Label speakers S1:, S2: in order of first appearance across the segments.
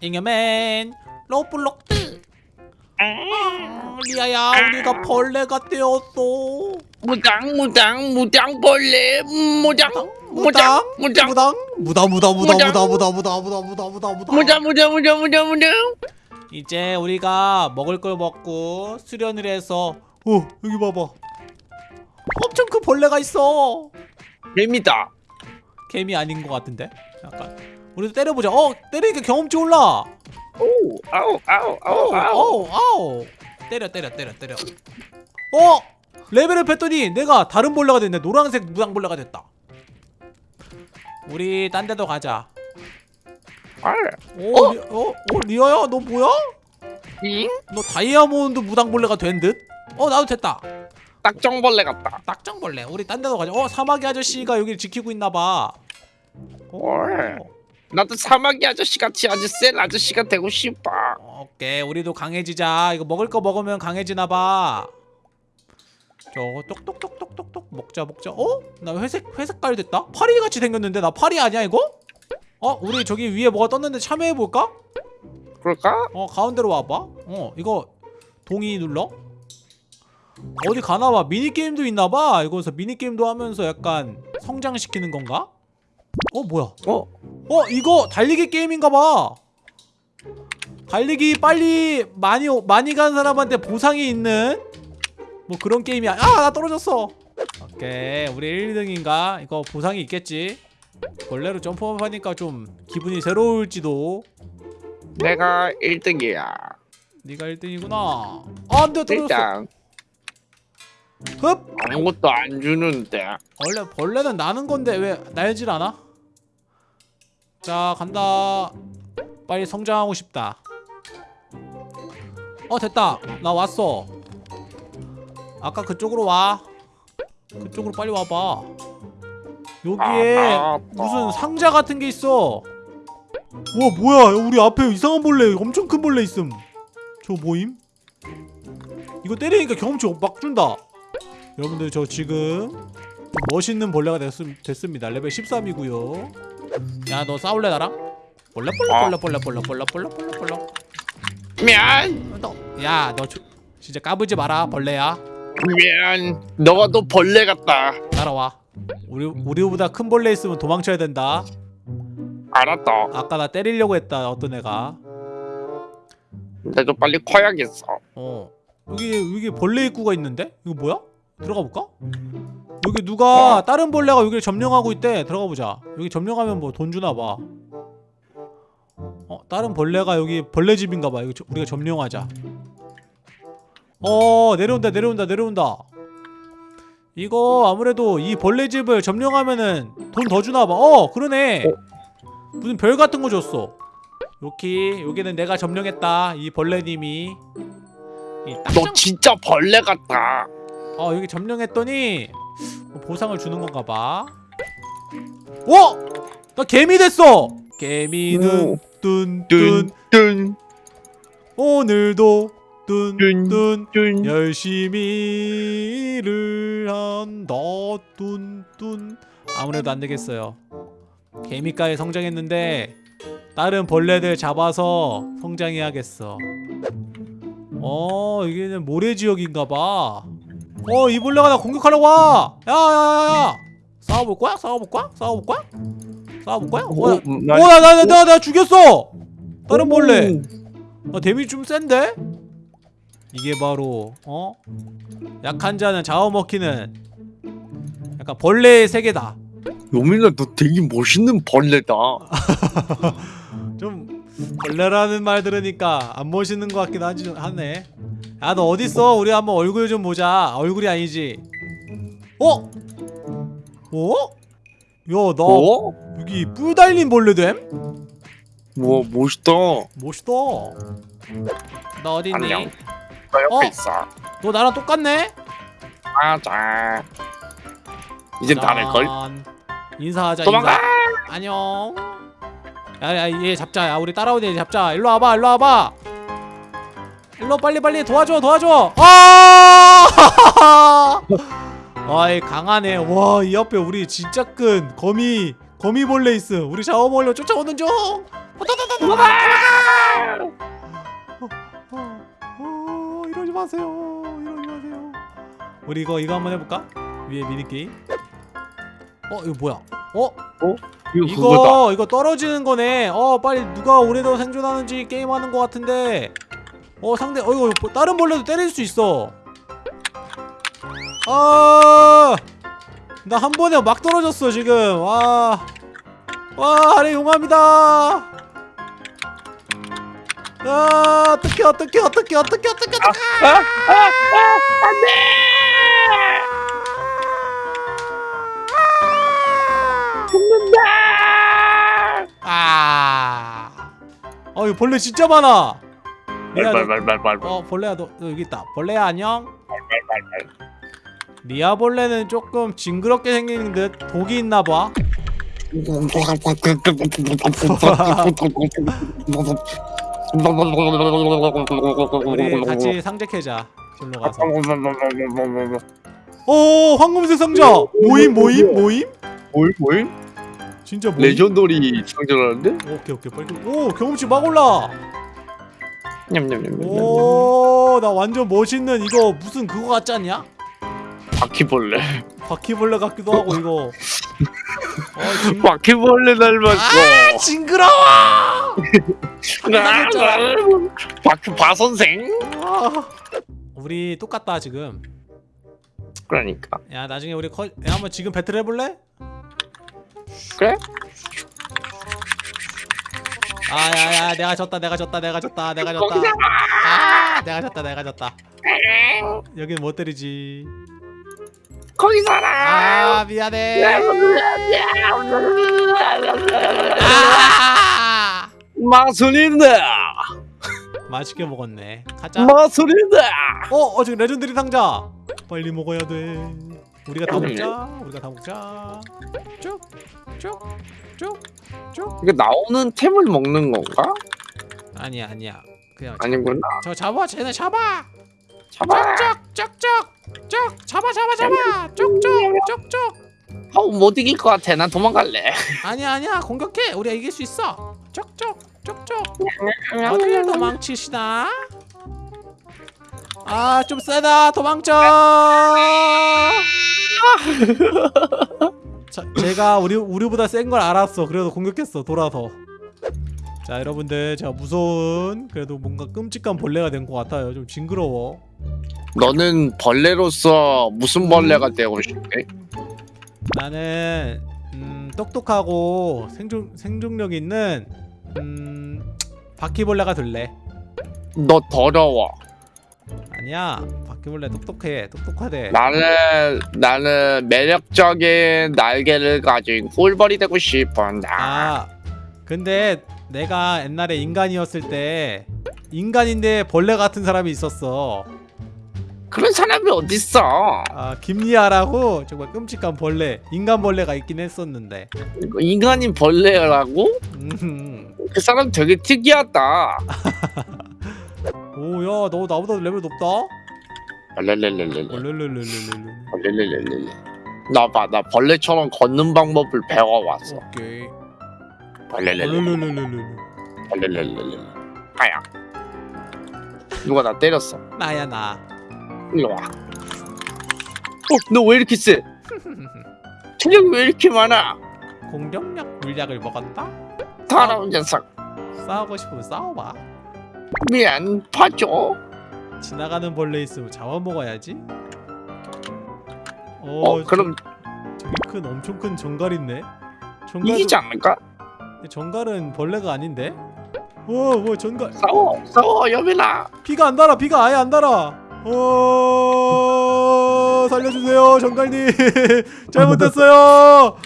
S1: 잉여맨 로블록스 아, 리아야 우리가 벌레가 되었어
S2: 무당 무당 무당 벌레 무당
S1: 무당
S2: 무당
S1: 무당 무다 무다
S2: 무당.
S1: 무다 무다 무다 무다 무다 무다 무다
S2: 무당 무당 무당 무당 무당
S1: 이제 우리가 먹을 걸 먹고 수련을 해서 어 여기 봐봐 엄청 큰 벌레가 있어
S2: 재밌다
S1: 개미 아닌 것 같은데 약간 우리도 때려보자. 어 때리니까 경험치 올라.
S2: 오 아우 아우 아우
S1: 아우
S2: 아우
S1: 때려 때려 때려 때려. 어 레벨을 뺐더니 내가 다른 벌레가 됐네. 노란색 무당벌레가 됐다. 우리 딴 데도 가자.
S2: 아,
S1: 오, 리, 어? 어 리아야 너 뭐야?
S2: 잉?
S1: 너 다이아몬드 무당벌레가 된 듯? 어 나도 됐다.
S2: 딱정벌레 같다.
S1: 딱정벌레. 우리 딴 데도 가자. 어 사마귀 아저씨가 여기를 지키고 있나봐.
S2: 헐. 나도 사마귀 아저씨 같이 아주 센 아저씨가 되고 싶어
S1: 오케이 우리도 강해지자 이거 먹을 거 먹으면 강해지나봐 저거 똑똑똑똑똑똑 먹자 먹자 어? 나 회색 회색깔 됐다? 파리 같이 생겼는데 나 파리 아니야 이거? 어? 우리 저기 위에 뭐가 떴는데 참여해볼까?
S2: 그럴까?
S1: 어 가운데로 와봐 어 이거 동의 눌러 어디 가나봐 미니게임도 있나봐 이거서 미니게임도 하면서 약간 성장시키는 건가? 어 뭐야
S2: 어?
S1: 어 이거 달리기 게임인가봐. 달리기 빨리 많이 오- 많이 간 사람한테 보상이 있는 뭐 그런 게임이야 아나 떨어졌어. 오케이 우리 1등인가? 이거 보상이 있겠지. 벌레로 점프업 하니까 좀 기분이 새로울지도.
S2: 내가 1등이야.
S1: 네가 1등이구나. 아 안돼 떨어졌어. 흡!
S2: 아무것도 안 주는데.
S1: 원래 벌레는 나는 건데 왜 날질 않아? 자 간다. 빨리 성장하고 싶다. 어 됐다. 나 왔어. 아까 그쪽으로 와. 그쪽으로 빨리 와봐. 여기에
S2: 아, 아,
S1: 무슨
S2: 아.
S1: 상자 같은 게 있어. 와 뭐야? 우리 앞에 이상한 벌레 엄청 큰 벌레 있음. 저 뭐임? 이거 때리니까 경험치 막 준다. 여러분들 저 지금 좀 멋있는 벌레가 됐, 됐습니다. 레벨 13이고요 야 너 싸울래 나랑? 벌레 벌레 벌레 벌레 벌레 벌레 벌레 벌레
S2: 미안.
S1: 야너 진짜 까불지 마라 벌레야.
S2: 미안. 너가 또 벌레 같다.
S1: 따라와. 우리, 우리보다 큰 벌레 있으면 도망쳐야 된다.
S2: 알았다.
S1: 아까 나 때리려고 했다 어떤 애가.
S2: 나도 빨리 커야겠어.
S1: 어. 여기 여기 벌레 입구가 있는데? 이거 뭐야? 들어가 볼까? 여기 누가 다른 벌레가 여기를 점령하고 있대 들어가 보자 여기 점령하면 뭐 돈 주나 봐 어, 다른 벌레가 여기 벌레 집인가 봐. 이거 저- 우리가 점령하자. 어, 내려온다. 내려온다. 내려온다. 이거 아무래도 이 벌레 집을 점령하면은 돈 더 주나 봐. 어, 그러네. 무슨 별 같은 거 줬어. 여기 여기는 내가 점령했다. 이 벌레님이
S2: 이너 진짜 벌레 같다
S1: 어 여기 점령했더니 뭐 보상을 주는 건가 봐. 어? 나 개미 됐어. 개미는
S2: 오.
S1: 뚠뚠
S2: 뚠뚠
S1: 오늘도 뚠뚠
S2: 뚠
S1: 열심히 일을 한다 뚠뚠 아무래도 안 되겠어요. 개미가에 성장했는데 다른 벌레들 잡아서 성장해야겠어. 어 여기는 모래 지역인가 봐. 어, 이 벌레가 나 공격하려고 와! 야, 야, 야, 야! 싸워볼 거야? 싸워볼 거야? 싸워볼 거야? 싸워볼 거야? 어, 야. 어, 나, 나, 나, 나, 나 죽였어! 다른 벌레! 아, 데미지 좀 센데? 이게 바로, 어? 약한 자는 잡아먹히는 약간 벌레의 세계다.
S2: 요민아 너 되게 멋있는 벌레다
S1: 좀, 벌레라는 말 들으니까 안 멋있는 것 같긴 하지, 하네. 야, 너 어딨어? 우리 한번 얼굴 좀 보자. 얼굴이 아니지. 어? 어? 야, 나
S2: 어?
S1: 여기 뿔 달린 벌레 됨?
S2: 우와 멋있다
S1: 멋있다. 나 어디 있니?
S2: 안녕. 나 옆에
S1: 어?
S2: 있어
S1: 너 나랑 똑같네?
S2: 맞아 이제 다를걸?
S1: 짠. 인사하자.
S2: 도망가
S1: 인사. 안녕. 야야 얘 잡자. 야 우리 따라오는 얘 잡자. 일로 와봐. 일로 와봐. 일로 빨리 빨리 도와줘 도와줘. 아! 아이 강하네. 와 이 앞에 우리 진짜 큰 거미 거미벌레 있어 우리 샤워벌레 쫓아오는 중. 어, 어, 어, 어, 이러지 마세요. 이러지 마세요. 우리 이거 이거 한번 해볼까? 위에 미니게임? 어 이거 뭐야? 어? 어?
S2: 이거
S1: 이거, 이거 떨어지는 거네. 어 빨리 누가 오래도 생존하는지 게임하는 거 같은데. 어 상대 어 이거 뭐 다른 벌레도 때릴 수 있어 아 나 한 번에 막 떨어졌어 지금 와 와, 아래 용합니다. 아, 어떡해, 어떡해, 어떡해, 어떡해, 어떡해, 어떡해.
S2: 아, 아, 아, 안 돼! 죽는다!
S1: 아. 어, 이거 벌레 진짜 많아. 리아, 너,
S2: 말말말말
S1: 어, 벌레야, 너, 너 여기 있다. 벌레야, 안녕. 리아 벌레는 조금 징그럽게 생긴 듯 독이 있나 봐. 우리 같이 상제 캐자. 절로 가서. 오, 황금색 상자. 뭐임, 뭐임, 뭐임?
S2: 뭘 뭘?
S1: 진짜 뭐임?
S2: legendary 상자라는데?
S1: 오케이, 오케이, 빨리. 오, 경험치 막 올라.
S2: 냠냠냠냠.
S1: 오, 나 완전 멋있는 이거 무슨 그거 같지 않냐?
S2: 바퀴벌레.
S1: 바퀴벌레 같기도 하고 이거. 어, 징...
S2: 바퀴벌레 닮았어.
S1: 아, 징그러워.
S2: 아, 바퀴 바 선생.
S1: 아. 우리 똑같다 지금.
S2: 그러니까.
S1: 야, 나중에 우리 거... 야, 한번 지금 배틀 해볼래?
S2: 그래?
S1: 아야야, 내가 졌다, 내가 졌다, 내가 졌다, 내가 졌다. 아, 내가 졌다, 내가 졌다. 여긴 못 때리지.
S2: 거기 살아.
S1: 아, 미안해. 아!
S2: 마술인다.
S1: 맛있게 먹었네. 가자.
S2: 마술인다.
S1: 어, 어 지금 legendary 상자. 빨리 먹어야 돼. 우리가 다 먹자. 우리가 다 먹자. 쭉, 쭉, 쭉, 쭉.
S2: 이게 나오는 템을 먹는 건가?
S1: 아니야, 아니야. 그냥
S2: 아니구나.
S1: 저 잡아, 쟤네 잡아.
S2: 잡아.
S1: 쭉쭉쭉쭉, 쭉 잡아, 잡아, 잡아. 쭉쭉, 쭉쭉.
S2: 아우 못 이길 것 같아. 난 도망갈래.
S1: 아니야, 아니야. 공격해. 우리가 이길 수 있어. 쭉쭉, 쭉쭉. 어딜 도망치시나? 아, 좀 세다. 도망쳐. 자, 제가 우리 우리보다 센 걸 알았어. 그래도 공격했어. 돌아서. 자, 여러분들, 제가 무서운 그래도 뭔가 끔찍한 벌레가 된 것 같아요. 좀 징그러워.
S2: 너는 벌레로서 무슨 벌레가 되고 싶대?
S1: 나는 음, 똑똑하고 생존 생존력 있는 음, 바퀴벌레가 될래.
S2: 너 더러워.
S1: 아니야, 바퀴벌레 똑똑해. 똑똑하대.
S2: 나는 나는 매력적인 날개를 가진 꿀벌이 되고 싶어. 나.
S1: 아 근데 내가 옛날에 인간이었을 때 인간인데 벌레 같은 사람이 있었어
S2: 그런 사람이 어딨어?
S1: 아 김리아라고 정말 끔찍한 벌레 인간 벌레가 있긴 했었는데
S2: 인간인 벌레라고?
S1: 음.
S2: 그 사람 되게 특이하다.
S1: 오야 너 나보다 레벨 높다
S2: 벌레레레레레.
S1: 얼렐렐렐렐렐
S2: 벌레레레레레. 나봐, 나 벌레처럼 걷는 방법을 배워왔어.
S1: 오케이
S2: 벌레레레레. 아야. 누가 나 때렸어.
S1: 나야 나
S2: 일로 와. 어, 너 왜 이렇게 세? 체력이 왜 이렇게 많아?
S1: 공격력 물약을 먹었다
S2: 더러운 녀석.
S1: 싸우고 싶으면 싸워봐
S2: 미안, 봐줘.
S1: 지나가는 벌레 있으면 잡아 먹어야지. 어,
S2: 어, 그럼
S1: 저, 저기 큰 엄청 큰 정갈 있네. 정갈
S2: 이기지 않을까?
S1: 정갈은 벌레가 아닌데? 어뭐 정갈.
S2: 싸워, 싸워, 여빈아.
S1: 피가 안 달아 피가 아예 안 달아. 어 살려주세요 정갈님. 잘못했어요.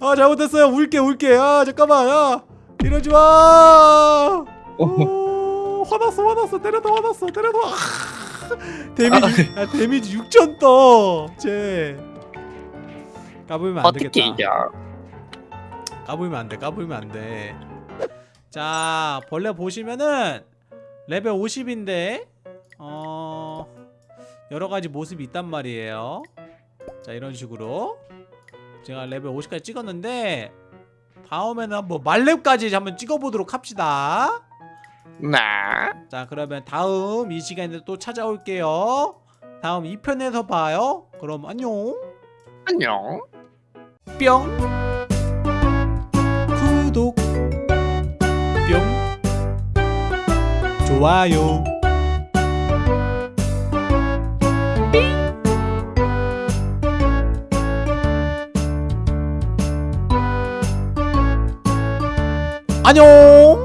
S1: 아 잘못했어요. 울게 울게. 아 잠깐만 야 이러지 마. 어, 화났어 화났어. 때려도 화났어 때려도 아, 데미지 아, 데미지 6천 떠쟤. 까불면 안 되겠다.
S2: 이겨?
S1: 까불면 안돼 까불면 안돼. 자 벌레 보시면은 레벨 50인데 어 여러가지 모습이 있단 말이에요. 자 이런 식으로. 제가 레벨 50까지 찍었는데 다음에는 한번 만렙까지 한번 찍어보도록 합시다
S2: 네.
S1: 자 그러면 다음 이 시간에 또 찾아올게요. 다음 2편에서 봐요. 그럼 안녕.
S2: 안녕.
S1: 뿅. 구독. 뿅. 좋아요. 안녕